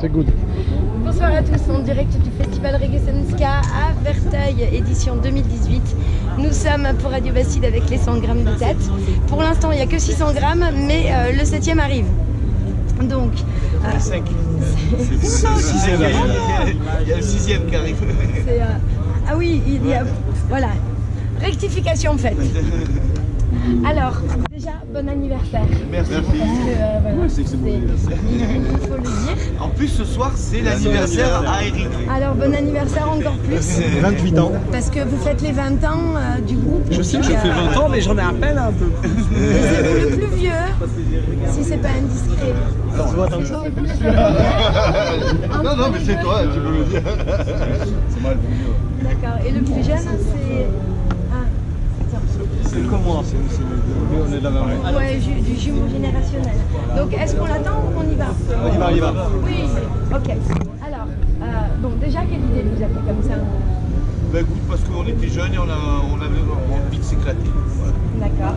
C'est good. Bonsoir à tous, en direct du festival Reggae Senska à Verteuil, édition 2018. Nous sommes pour Radio Bastide avec les 100 grammes de tête. Pour l'instant, il n'y a que 600 grammes, mais euh, le 7 arrive. Donc. Euh, c'est. Il y a le sixième qui arrive. Euh, ah oui, il y a. Voilà. Rectification faite. Alors, déjà, bon anniversaire. Merci. Parce que, euh, voilà, c'est il faut le dire. En plus, ce soir, c'est l'anniversaire à Eric. Alors, bon anniversaire encore plus. 28 ans. Parce que vous faites les 20 ans euh, du groupe. Je sais que je fais 20 ans, mais j'en ai à peine un peu. Et c'est vous le plus vieux, si c'est pas indiscret. Alors, vois, attends, ça fait plus Non, non, mais c'est toi, tu peux le dire. C'est moi le plus vieux. D'accord. Et le plus jeune, c'est. C'est comme moi, c'est on est de la même année. Ouais, du jumeau générationnel. Donc, est-ce qu'on l'attend ou on y va On y va, on y va. Oui, ok. Alors, euh, bon, déjà, quelle idée vous avez comme ça Bah écoute, parce qu'on était jeunes et on, a, on avait envie de s'éclater. Voilà. D'accord.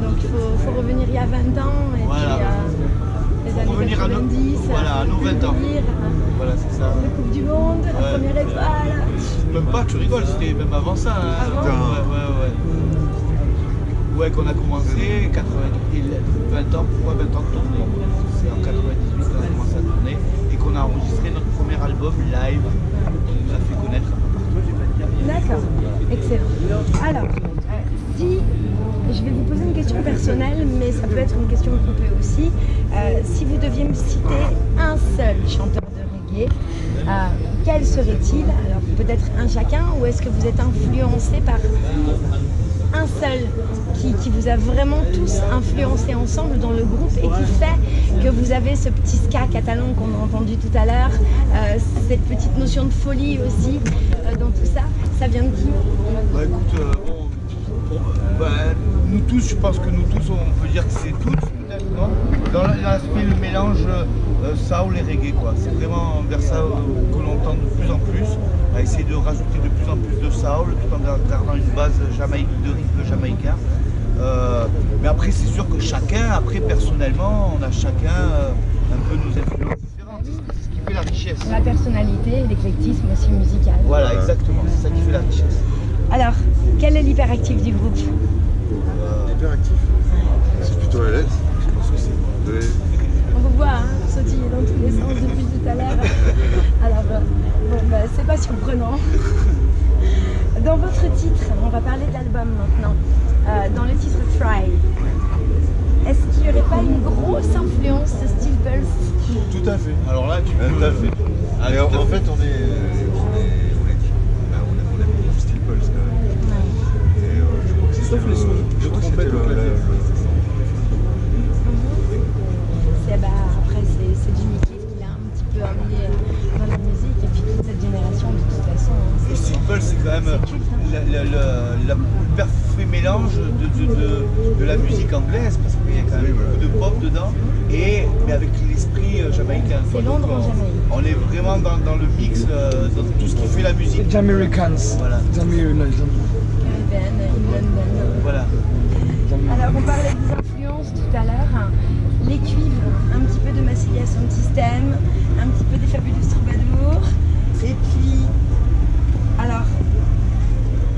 Donc, il faut, faut revenir il y a 20 ans et Voilà. puis euh, les années revenir à nos- 90. voilà, à nos 20 ans. euh, Voilà, c'est ça. La Coupe du Monde, la première étoile. Même pas, tu rigoles, c'était même avant ça. hein. Avant Ouais, ouais, ouais. Ouais, qu'on a commencé, 90, et le- 20 ans, pourquoi 20 ans de tournée C'est en 98 qu'on a commencé à tourner et qu'on a enregistré notre premier album live qui nous a fait connaître un peu partout. D'accord, excellent. Alors, euh, si je vais vous poser une question personnelle, mais ça peut être une question groupée aussi. Euh, si vous deviez me citer un seul chanteur de reggae, euh, quel serait-il? Alors peut-être un chacun, ou est-ce que vous êtes influencé par un seul qui, vous a vraiment tous influencé ensemble dans le groupe et qui fait que vous avez ce petit ska catalan qu'on a entendu tout à l'heure, euh, cette petite notion de folie aussi euh, dans tout ça. Ça vient de qui Bah écoute, euh, bah, nous tous, je pense que nous tous, on peut dire que c'est toutes, peut-être, non Dans l'aspect, le mélange euh, soul et reggae, quoi. C'est vraiment vers ça que l'on tend de plus en plus, à essayer de rajouter de plus en plus de soul, tout en gardant une base jamaïque, de rythme jamaïcain. Euh, mais après, c'est sûr que chacun, après, personnellement, on a chacun euh, un peu nos influences différentes. C'est ce qui fait la richesse. La personnalité et l'éclectisme aussi musical. Voilà, exactement, c'est ça qui fait la richesse. Alors, quel est l'hyperactif du groupe Hyperactif. C'est plutôt la lettre. Je pense que c'est. On vous voit hein, sautiller dans tous les sens depuis tout à l'heure. Alors, euh, bon, bah, c'est pas surprenant. Dans votre titre, on va parler de l'album maintenant. Euh, dans le titre Try, est-ce qu'il n'y aurait pas une grosse influence de Steel Pulse Tout à fait. Alors là, tu Tout peux... à fait. Ah, Et en, tout à en fait. fait, on est. On est. Style pulse quand même. Et euh, je crois que c'est Sauf le- les sons. Trompette clavier. bah, Après, c'est c'est Jimmy Cliff qui l'a un petit peu amené euh, dans la quand même le parfait mélange de, de- de- de la musique anglaise, parce qu'il y a quand même beaucoup de pop dedans, et, mais avec l'esprit euh, jamaïcain. C'est quoi. Londres Donc, en on- Jamaïque. On est vraiment dans, dans le mix, euh, dans tout ce qui fait la musique. Jamaicans. Voilà. Jamaicans. Voilà. Alors, on parlait des influences tout à l'heure. Les cuivres, un petit peu de Massilia Sound System, un petit peu des Fabulous Troubadours. Et puis, alors,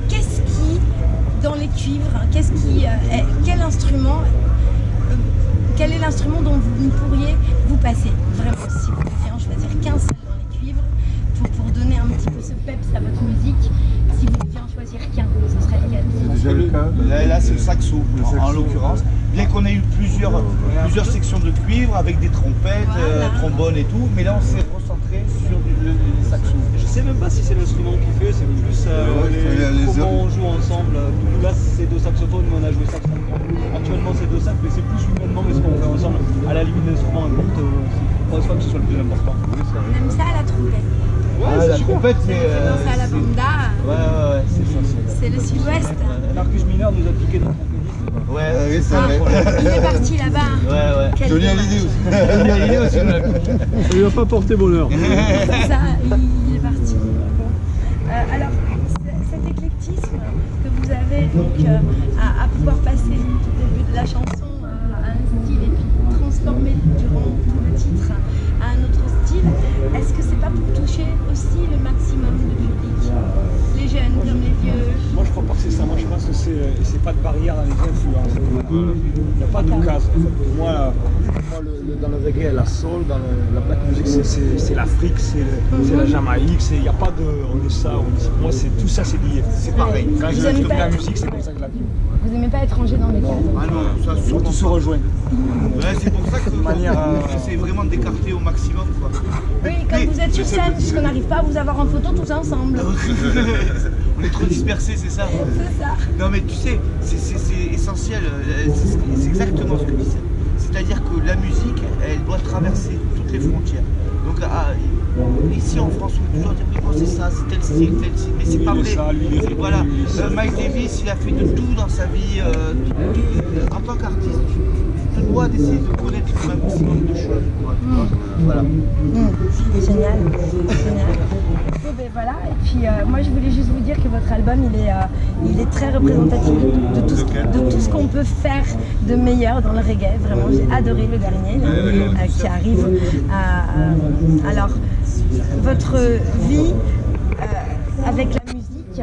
qu'est-ce qui, dans les cuivres, hein, qu'est-ce qui, euh, est- quel instrument, euh, l'instrument dont vous ne pourriez vous passer. Vraiment, si vous deviez en choisir qu'un seul dans les cuivres, pour, pour donner un petit peu ce peps à votre musique, si vous deviez en choisir qu'un, ce serait lequel Déjà le cas. Là, là, c'est le saxo, Le en- l'occurrence. Bien qu'on ait eu plusieurs, plusieurs sections de cuivre avec des trompettes, euh, trombones et tout, mais là on s'est recentré sur du- le, le saxo. Je sais même pas si c'est l'instrument qui fait, c'est plus euh, Ouais, les- les- les comment on joue ensemble. Là c'est deux saxophones, mais on a joué saxophone. Actuellement c'est deux sax, mais c'est plus humainement mais ce qu'on fait ensemble. À la limite l'instrument importe, euh, je pense pas que ce soit le plus important. Oui, aime ça à la trompette. Ah, la trompette, c'est. Ça fait euh, à la c'est- banda, Ouais, ouais, ouais, c'est ça. c'est- le sud-ouest. Marcus Miner nous a piqué notre trompettiste. Ouais, Ah oui, c'est Ah, vrai. il est parti là-bas. Ouais, ouais. Quel Johnny. Hallyday aussi. Il est aussi, ouais. Ça lui a pas porté bonheur. C'est ça, il pas de barrière dans les influences. Il n'y a pas de casse. en fait. Pour moi, la- moi, le- le- dans le reggae, la soul, dans le- la black music, c'est- l'Afrique, c'est la Jamaïque, c'est- il n'y a pas de on est ça, on est ça. Moi, c'est tout ça, c'est lié. C'est pareil. Quand Vous je fais pas- la musique, c'est comme ça que je la vis. Vous aimez pas être rangé dans les cases Ah non, ça sûrement Tout se rejoint. Ouais, c'est pour ça que manière, euh, vraiment d'écarter au maximum. Quoi. Oui, quand vous êtes sur scène, parce qu'on n'arrive pas à vous avoir en photo tous ensemble. on est trop dispersés, c'est ça C'est ça. Non mais tu sais, c'est- c'est c'est essentiel, euh, c'est c'est exactement ce que tu disais. C'est-à-dire que la musique, elle doit traverser toutes les frontières. Donc ah, ici en France, on peut toujours dire oui, bon, c'est ça, c'est tel style, tel style, mais c'est pas est vrai. ça, lui, est Voilà, lui, est. Euh, Miles Davis, il a fait de tout dans sa vie. euh, tout- en tant qu'artiste, tu, tu te dois d'essayer de connaître un maximum de choses. quoi. Voilà. Mmh, Génial, génial. Bon, ben voilà, et puis euh, moi je voulais juste vous dire que votre album il est, euh, il est très représentatif de, tout, ce, qu'on peut faire de meilleur dans le reggae. Vraiment, j'ai adoré le dernier là, euh, qui arrive. Alors, votre vie avec la musique,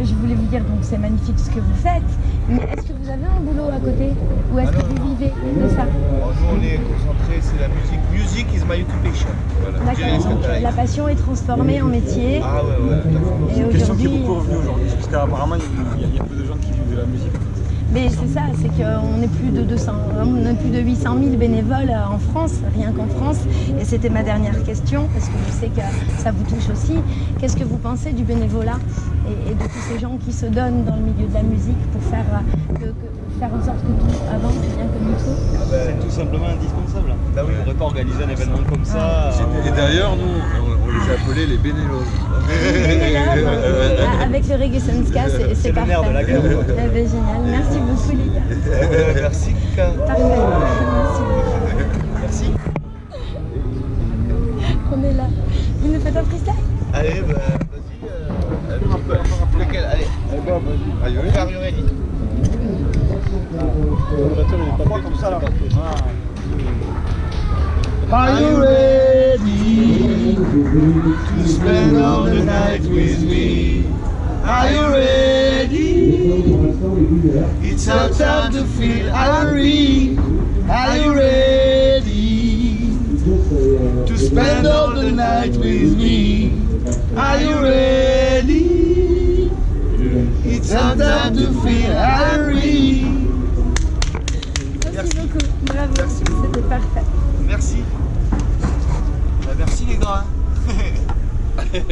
je voulais vous dire donc c'est magnifique ce que vous faites, mais est-ce que vous avez un boulot à côté ou est-ce que vous vivez de ça Bon, nous, on est concentrés, c'est la musique. Music is my occupation. Voilà. D'accord, la passion est transformée en métier. Ah ouais, ouais, tout à fait. Et Question qui est aujourd'hui, beaucoup revenue aujourd'hui, parce qu'apparemment, il y, a- il y a peu de gens qui vivent de la musique. Mais c'est ça, c'est qu'on est plus de 200, on est plus de 800 000 bénévoles euh, en France, rien qu'en France. Et c'était ma dernière question, parce que je sais que ça vous touche aussi. Qu'est-ce que vous pensez du bénévolat et, et de tous ces gens qui se donnent dans le milieu de la musique pour faire, euh, que- que- faire en sorte que tout avance bien comme il faut C'est tout simplement indispensable. Bah oui. On n'aurait pas organisé un événement comme ça. Et d'ailleurs, nous, on, on les a appelés les bénévoles. Avec le Reggae c'est le parfait. nerf de la guerre, génial, merci beaucoup les gars. Merci, Kika. Parfait, merci beaucoup. Merci. On est là. Vous nous faites un freestyle? Allez, bah, vas-y. euh, un petit peu. Lequel Allez. Are you On ready? va faire ready. comme ça là. Are you ready? To spend all the night with me? Are you ready? It's our time to feel irony. Are you ready to spend all the night with me? Are you ready? It's our time to feel irony. Merci beaucoup. Bravo. C'était parfait. Merci. Bah, merci les gars. guys.